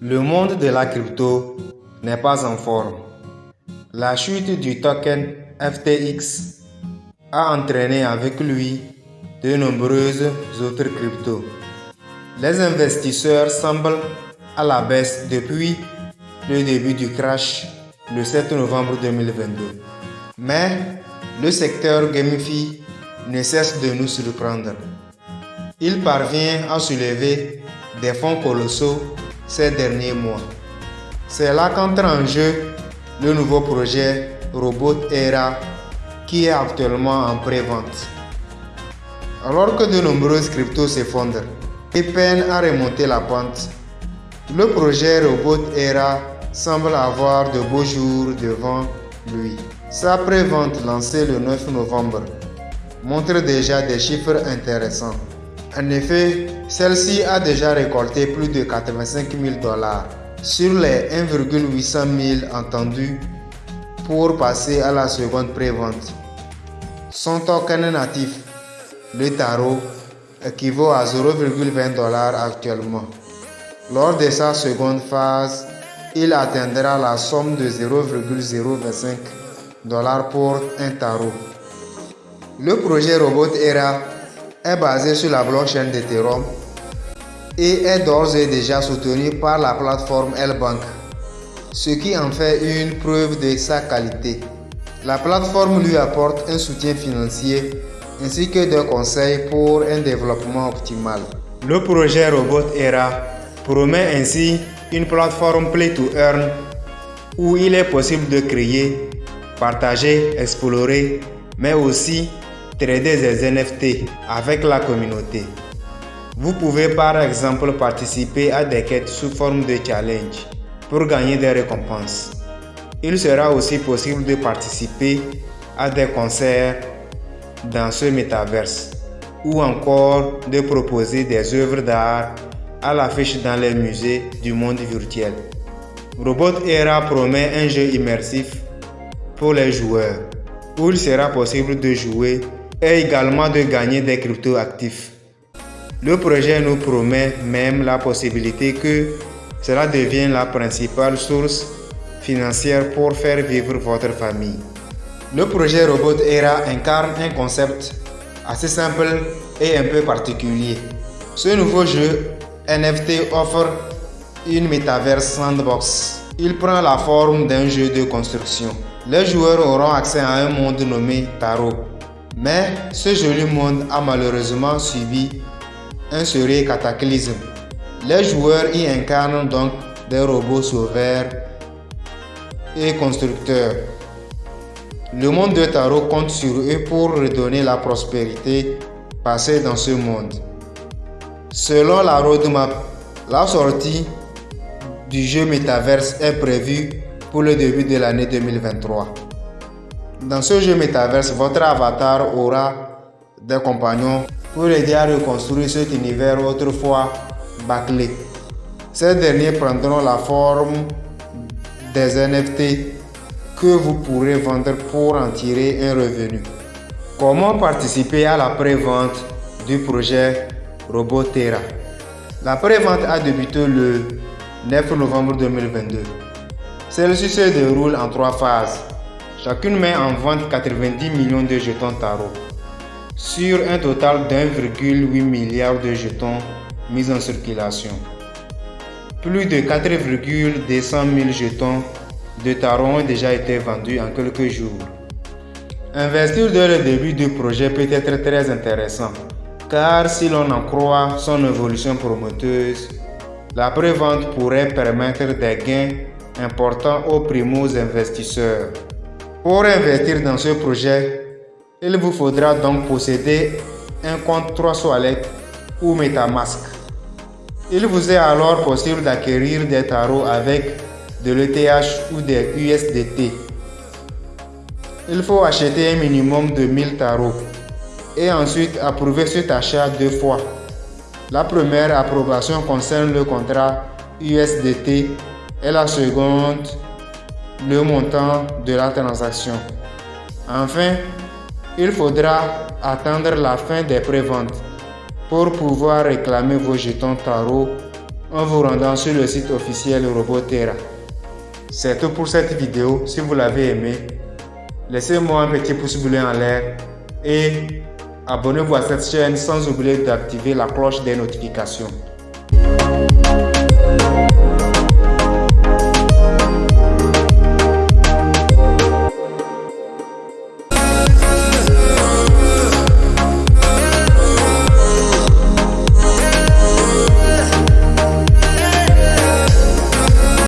Le monde de la crypto n'est pas en forme. La chute du token FTX a entraîné avec lui de nombreuses autres cryptos. Les investisseurs semblent à la baisse depuis le début du crash le 7 novembre 2022. Mais le secteur Gamify ne cesse de nous surprendre. Il parvient à soulever des fonds colossaux ces derniers mois. C'est là qu'entre en jeu le nouveau projet Robot Era qui est actuellement en pré-vente. Alors que de nombreuses cryptos s'effondrent et peinent à remonter la pente, le projet Robot Era semble avoir de beaux jours devant lui. Sa pré-vente lancée le 9 novembre montre déjà des chiffres intéressants. En effet, celle-ci a déjà récolté plus de 85 000 dollars sur les 1,800 000 entendus pour passer à la seconde pré-vente. Son token natif, le tarot, équivaut à 0,20 dollars actuellement. Lors de sa seconde phase, il atteindra la somme de 0,025 dollars pour un tarot. Le projet Robot Era est basé sur la blockchain d'Ethereum et est d'ores et déjà soutenu par la plateforme L-Bank, ce qui en fait une preuve de sa qualité. La plateforme lui apporte un soutien financier ainsi que des conseils pour un développement optimal. Le projet Robot Era promet ainsi une plateforme Play to Earn où il est possible de créer, partager, explorer, mais aussi trader des NFT avec la communauté. Vous pouvez par exemple participer à des quêtes sous forme de challenge pour gagner des récompenses. Il sera aussi possible de participer à des concerts dans ce métaverse ou encore de proposer des œuvres d'art à l'affiche dans les musées du monde virtuel. Robot Era promet un jeu immersif pour les joueurs où il sera possible de jouer et également de gagner des cryptos actifs. Le projet nous promet même la possibilité que cela devienne la principale source financière pour faire vivre votre famille. Le projet Robot Era incarne un concept assez simple et un peu particulier. Ce nouveau jeu NFT offre une Metaverse Sandbox. Il prend la forme d'un jeu de construction. Les joueurs auront accès à un monde nommé Tarot. Mais ce joli monde a malheureusement subi un sérieux cataclysme. Les joueurs y incarnent donc des robots sauveurs et constructeurs. Le monde de Tarot compte sur eux pour redonner la prospérité passée dans ce monde. Selon la roadmap, la sortie du jeu Metaverse est prévue pour le début de l'année 2023. Dans ce jeu Metaverse, votre avatar aura des compagnons pour aider à reconstruire cet univers autrefois bâclé. Ces derniers prendront la forme des NFT que vous pourrez vendre pour en tirer un revenu. Comment participer à la pré-vente du projet Robotera? La pré-vente a débuté le 9 novembre 2022. Celle-ci se déroule en trois phases. Chacune met en vente 90 millions de jetons tarot sur un total d'1,8 milliard de jetons mis en circulation. Plus de 4,200 000 jetons de tarot ont déjà été vendus en quelques jours. Investir dès le début du projet peut être très intéressant, car si l'on en croit son évolution promoteuse, la prévente pourrait permettre des gains importants aux primos investisseurs. Pour investir dans ce projet, il vous faudra donc posséder un compte 3 Wallet ou Metamask. Il vous est alors possible d'acquérir des tarots avec de l'ETH ou des USDT. Il faut acheter un minimum de 1000 tarots et ensuite approuver cet achat deux fois. La première approbation concerne le contrat USDT et la seconde le montant de la transaction. Enfin, il faudra attendre la fin des préventes pour pouvoir réclamer vos jetons tarot en vous rendant sur le site officiel Robotera. C'est tout pour cette vidéo. Si vous l'avez aimé, laissez-moi un petit pouce bleu en l'air et abonnez-vous à cette chaîne sans oublier d'activer la cloche des notifications.